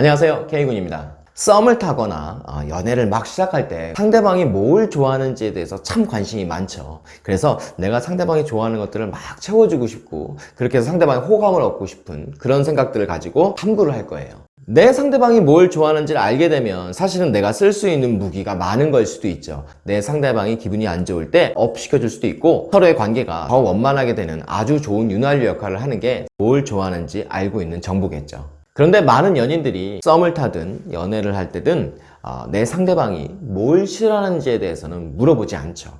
안녕하세요. K군입니다. 썸을 타거나 어, 연애를 막 시작할 때 상대방이 뭘 좋아하는지에 대해서 참 관심이 많죠. 그래서 내가 상대방이 좋아하는 것들을 막 채워주고 싶고 그렇게 해서 상대방의 호감을 얻고 싶은 그런 생각들을 가지고 탐구를 할 거예요. 내 상대방이 뭘 좋아하는지를 알게 되면 사실은 내가 쓸 수 있는 무기가 많은 걸 수도 있죠. 내 상대방이 기분이 안 좋을 때 up 시켜줄 수도 있고 서로의 관계가 더 원만하게 되는 아주 좋은 윤활유 역할을 하는 게 뭘 좋아하는지 알고 있는 정보겠죠 그런데 많은 연인들이 썸을 타든 연애를 할 때든 어, 내 상대방이 뭘 싫어하는지에 대해서는 물어보지 않죠.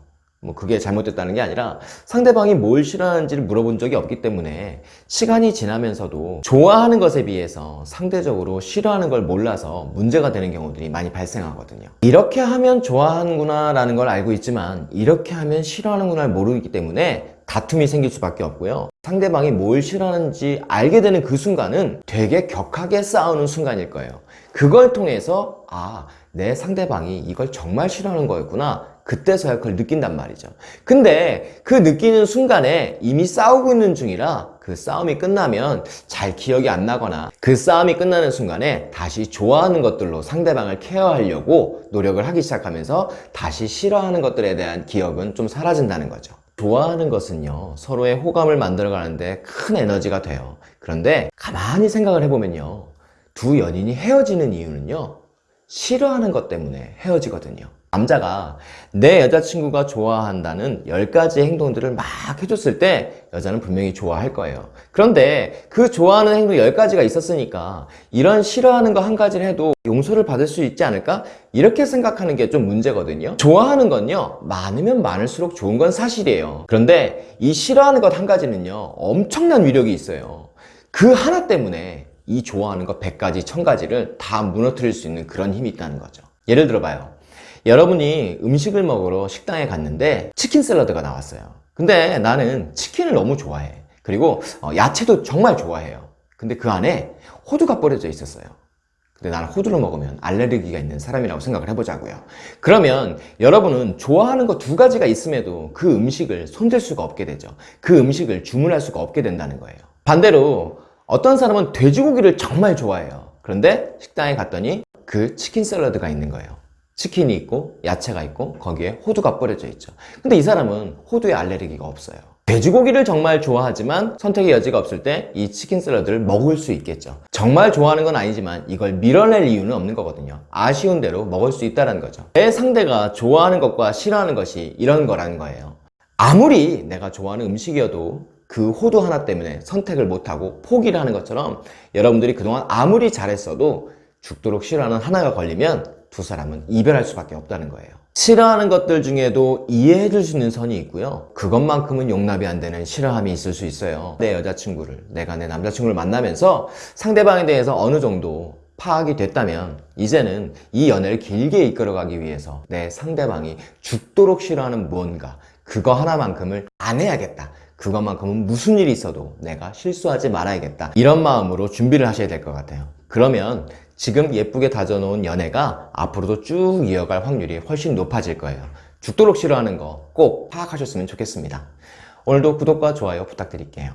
뭐 그게 잘못됐다는 게 아니라 상대방이 뭘 싫어하는지를 물어본 적이 없기 때문에 시간이 지나면서도 좋아하는 것에 비해서 상대적으로 싫어하는 걸 몰라서 문제가 되는 경우들이 많이 발생하거든요. 이렇게 하면 좋아하는구나 라는 걸 알고 있지만 이렇게 하면 싫어하는구나 를 모르기 때문에 다툼이 생길 수밖에 없고요. 상대방이 뭘 싫어하는지 알게 되는 그 순간은 되게 격하게 싸우는 순간일 거예요. 그걸 통해서 아 내 상대방이 이걸 정말 싫어하는 거였구나. 그때서야 그걸 느낀단 말이죠. 근데 그 느끼는 순간에 이미 싸우고 있는 중이라 그 싸움이 끝나면 잘 기억이 안 나거나 그 싸움이 끝나는 순간에 다시 좋아하는 것들로 상대방을 케어하려고 노력을 하기 시작하면서 다시 싫어하는 것들에 대한 기억은 좀 사라진다는 거죠 좋아하는 것은요 서로의 호감을 만들어 가는데 큰 에너지가 돼요. 그런데 가만히 생각을 해보면요 두 연인이 헤어지는 이유는요 싫어하는 것 때문에 헤어지거든요 남자가 내 여자친구가 좋아한다는 10가지 행동들을 막 해줬을 때 여자는 분명히 좋아할 거예요. 그런데 그 좋아하는 행동 10가지가 있었으니까 이런 싫어하는 거 한 가지를 해도 용서를 받을 수 있지 않을까? 이렇게 생각하는 게 좀 문제거든요. 좋아하는 건요 많으면 많을수록 좋은 건 사실이에요. 그런데 이 싫어하는 것 한 가지는요 엄청난 위력이 있어요. 그 하나 때문에 이 좋아하는 것 100가지, 1000가지를 다 무너뜨릴 수 있는 그런 힘이 있다는 거죠. 예를 들어봐요 여러분이 음식을 먹으러 식당에 갔는데 치킨 샐러드가 나왔어요. 근데 나는 치킨을 너무 좋아해. 그리고 어, 야채도 정말 좋아해요. 근데 그 안에 호두가 뿌려져 있었어요. 근데 나는 호두를 먹으면 알레르기가 있는 사람이라고 생각을 해보자고요. 그러면 여러분은 좋아하는 거 두 가지가 있음에도 그 음식을 손댈 수가 없게 되죠. 그 음식을 주문할 수가 없게 된다는 거예요. 반대로 어떤 사람은 돼지고기를 정말 좋아해요. 그런데 식당에 갔더니 그 치킨 샐러드가 있는 거예요 치킨이 있고 야채가 있고 거기에 호두가 뿌려져 있죠. 근데 이 사람은 호두에 알레르기가 없어요. 돼지고기를 정말 좋아하지만 선택의 여지가 없을 때 이 치킨 샐러드를 먹을 수 있겠죠. 정말 좋아하는 건 아니지만 이걸 밀어낼 이유는 없는 거거든요. 아쉬운 대로 먹을 수 있다는 거죠. 내 상대가 좋아하는 것과 싫어하는 것이 이런 거라는 거예요. 아무리 내가 좋아하는 음식이어도 그 호두 하나 때문에 선택을 못하고 포기를 하는 것처럼 여러분들이 그동안 아무리 잘했어도 죽도록 싫어하는 하나가 걸리면 두 사람은 이별할 수밖에 없다는 거예요. 싫어하는 것들 중에도 이해해 줄 수 있는 선이 있고요. 그것만큼은 용납이 안 되는 싫어함이 있을 수 있어요. 내 여자친구를 내가 내 남자친구를 만나면서 상대방에 대해서 어느 정도 파악이 됐다면 이제는 이 연애를 길게 이끌어가기 위해서 내 상대방이 죽도록 싫어하는 무언가 그거 하나만큼을 안 해야겠다. 그것만큼은 무슨 일이 있어도 내가 실수하지 말아야겠다. 이런 마음으로 준비를 하셔야 될 것 같아요. 그러면 지금 예쁘게 다져놓은 연애가 앞으로도 쭉 이어갈 확률이 훨씬 높아질 거예요. 죽도록 싫어하는 거 꼭 파악하셨으면 좋겠습니다. 오늘도 구독과 좋아요 부탁드릴게요